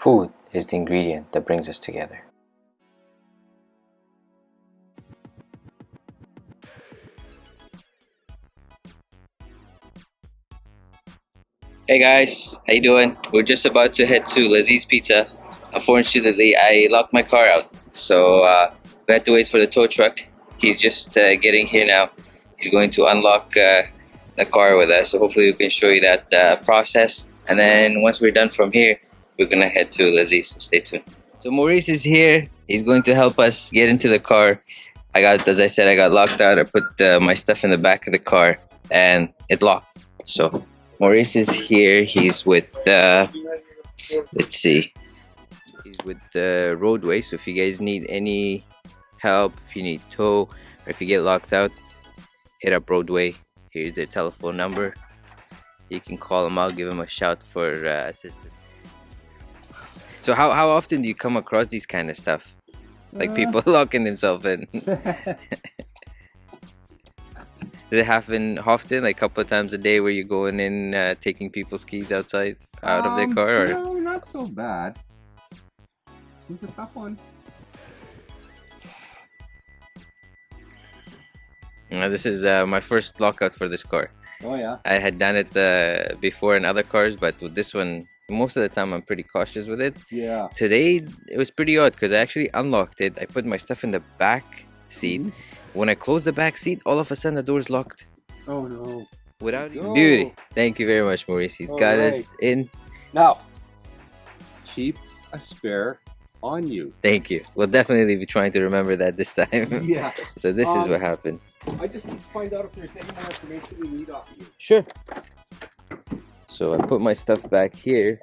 Food is the ingredient that brings us together. Hey guys, how you doing? We're just about to head to Laziz Pizza. Unfortunately, I locked my car out, so uh, we had to wait for the tow truck. He's just uh, getting here now. He's going to unlock uh, the car with us, so hopefully we can show you that uh, process. And then once we're done from here, we're gonna head to Laziz. So stay tuned. So Maurice is here. He's going to help us get into the car. I got, as I said, I got locked out. I put uh, my stuff in the back of the car, and it locked. So Maurice is here. He's with, uh, let's see, he's with the roadway. So if you guys need any help, if you need tow, or if you get locked out, hit up roadway. Here's their telephone number. You can call them out, give them a shout for uh, assistance. So how, how often do you come across these kind of stuff? Like Uh. people locking themselves in? Does it happen often, like a couple of times a day, where you're going in, uh, taking people's keys outside, out of their Um, car, or No, not so bad. This was a tough one. Uh, this is uh, my first lockout for this car. Oh yeah. I had done it uh, before in other cars, but with this one, most of the time I'm pretty cautious with it. Yeah. Today it was pretty odd because I actually unlocked it. I put my stuff in the back seat. Mhm. When I closed the back seat, all of a sudden the door's locked. Oh no. Without go. beauty. Thank you very much, Maurice. He's got us in. Now, keep a spare on you. Thank you. We'll definitely be trying to remember that this time. Yeah. so this is Um, what happened. I just need to find out if there's any more information we need off of you. Sure. So I put my stuff back here.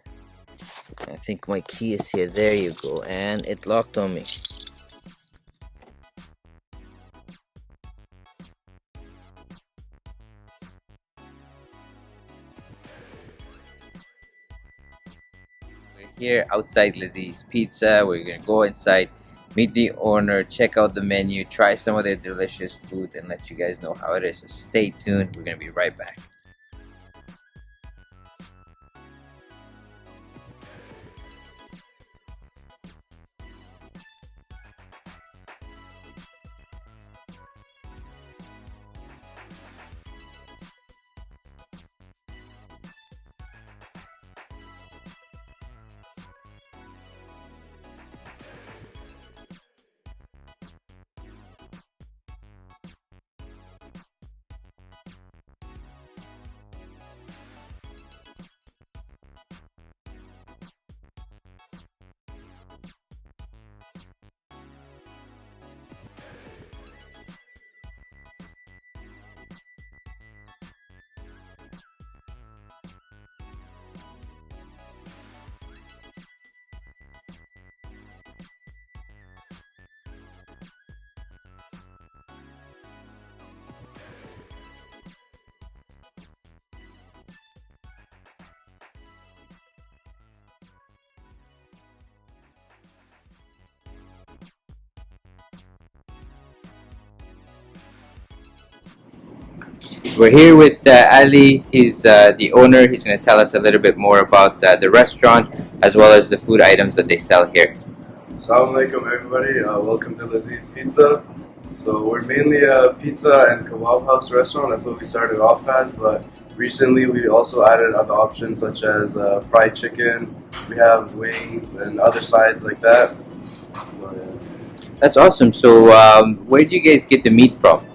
I think my key is here. There you go. And it locked on me. We're here outside Laziz Pizza. We're gonna go inside, meet the owner, check out the menu, try some of their delicious food, and let you guys know how it is. So stay tuned. We're gonna be right back. We're here with uh, Ali. He's uh, the owner. He's going to tell us a little bit more about uh, the restaurant as well as the food items that they sell here. Assalamu alaikum everybody, uh, welcome to Laziz Pizza. So we're mainly a pizza and kebab house restaurant, that's what we started off as, but recently we also added other options such as uh, fried chicken, we have wings and other sides like that. So, yeah. That's awesome. So, um, where do you guys get the meat from?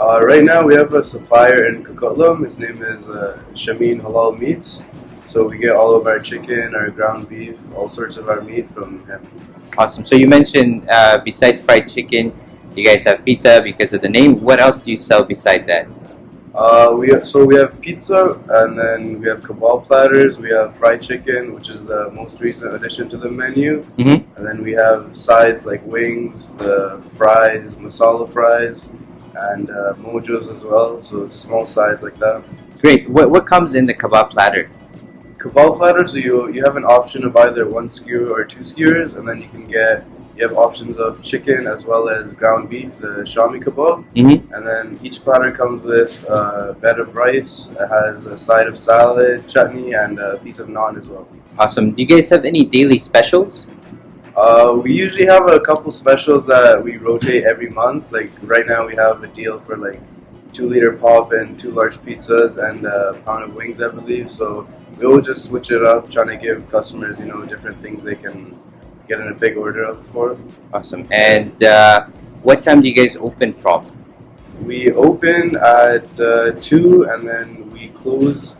Uh, right now we have a supplier in Coquitlam, his name is uh, Shamin Halal Meats. So we get all of our chicken, our ground beef, all sorts of our meat from him. Awesome. So, you mentioned uh, beside fried chicken, you guys have pizza because of the name. What else do you sell beside that? Uh, we so we have pizza and then we have kebab platters. We have fried chicken, which is the most recent addition to the menu. Mhm. And then we have sides like wings, the fries, masala fries, and uh, mojos as well. So small size like that. Great. What, what comes in the kebab platter? Kebab platter. So you you have an option of either one skewer or two skewers, and then you can get you have options of chicken as well as ground beef, the shami kebab. Mm-hmm. And then each platter comes with a bed of rice. It has a side of salad, chutney, and a piece of naan as well. Awesome. Do you guys have any daily specials? Uh, we usually have a couple specials that we rotate every month. Like right now, we have a deal for like two liter pop and two large pizzas and a pound of wings, I believe. So we will just switch it up, trying to give customers, you know, different things they can get in a big order of for. Awesome. And uh, what time do you guys open from? We open at uh, two, and then we close.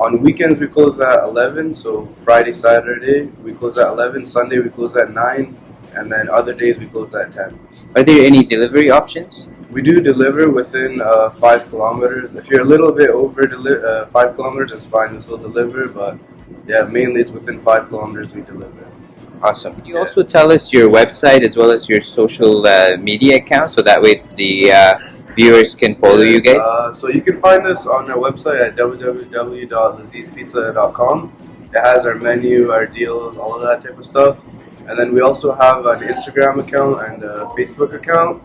On weekends, we close at eleven. So Friday, Saturday, we close at eleven. Sunday, we close at nine, and then other days we close at ten. Are there any delivery options? We do deliver within uh, five kilometers. If you're a little bit over deli- uh, five kilometers, it's fine. We still deliver, but yeah, mainly it's within five kilometers we deliver. Awesome. Could you also tell us your website as well as your social uh, media account so that way the uh, viewers can follow you guys? Uh, so you can find us on our website at www.lazizpizza.com. It has our menu, our deals, all of that type of stuff. And then we also have an Instagram account and a Facebook account.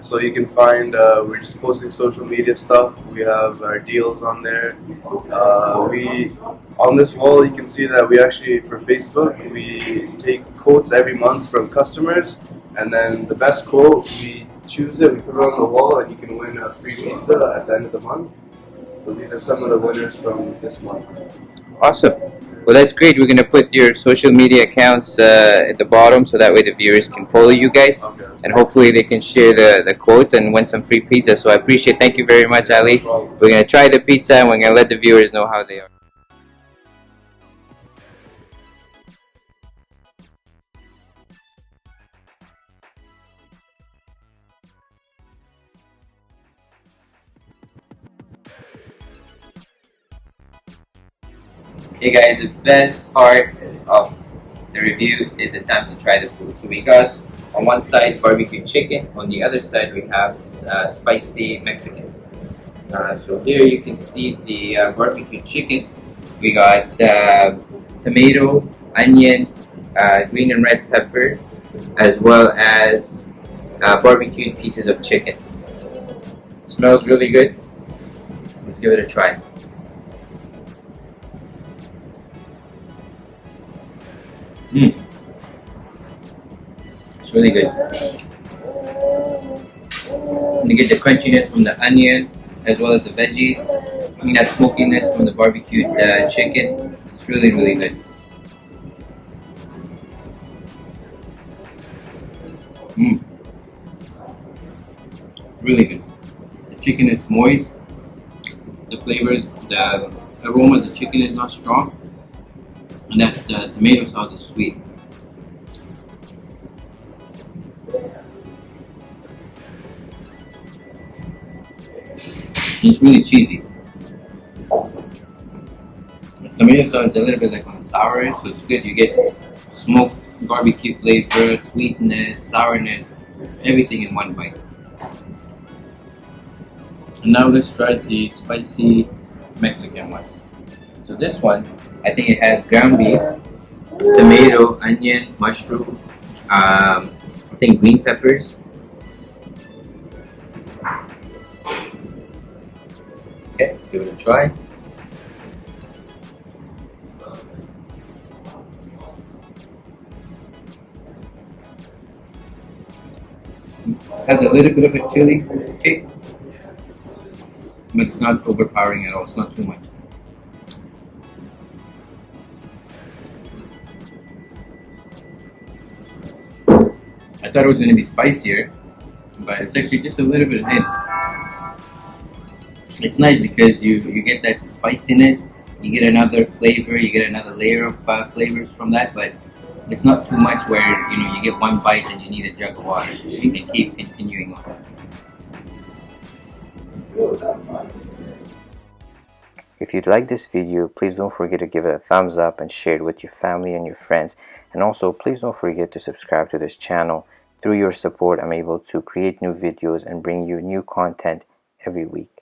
So you can find, uh, we're just posting social media stuff. We have our deals on there. Uh, we on this wall, you can see that we actually, for Facebook, we take quotes every month from customers. And then the best quote, we choose it, we put it on the wall, and you can win a free pizza at the end of the month. So these are some of the winners from this month. Awesome. Well, that's great. We're going to put your social media accounts uh, at the bottom so that way the viewers can follow you guys. Okay, And hopefully they can share the, the quotes and win some free pizza. So I appreciate Thank you very much, Ali. no. We're going to try the pizza and we're going to let the viewers know how they are. Hey guys, the best part of the review is the time to try the food. So we got on one side barbecue chicken, on the other side we have uh, spicy Mexican. Uh, so here you can see the uh, barbecue chicken. We got uh, tomato, onion, uh, green and red pepper, as well as uh, barbecued pieces of chicken. smells really good. Let's give it a try. It's really good. You get the crunchiness from the onion as well as the veggies. And that smokiness from the barbecued uh, chicken. It's really, really good. Mm. Really good. The chicken is moist. The flavor, the aroma of the chicken is not strong. And that uh, tomato sauce is sweet. It's really cheesy. The tomato sauce is a little bit like on the sour, so it's good. You get smoked barbecue flavor, sweetness, sourness, everything in one bite. And now let's try the spicy Mexican one. So this one, I think it has ground beef, tomato, onion, mushroom, um, I think green peppers. Okay, let's give it a try. Has a little bit of a chili kick, but it's not overpowering at all. It's not too much. Thought it was going to be spicier, but it's actually just a little bit of thin. It's nice because you, you get that spiciness, you get another flavor, you get another layer of uh, flavors from that, but it's not too much where you know you get one bite and you need a jug of water. You can keep continuing on. If you'd like this video, please don't forget to give it a thumbs up and share it with your family and your friends. And also, please don't forget to subscribe to this channel. Through your support, I'm able to create new videos and bring you new content every week.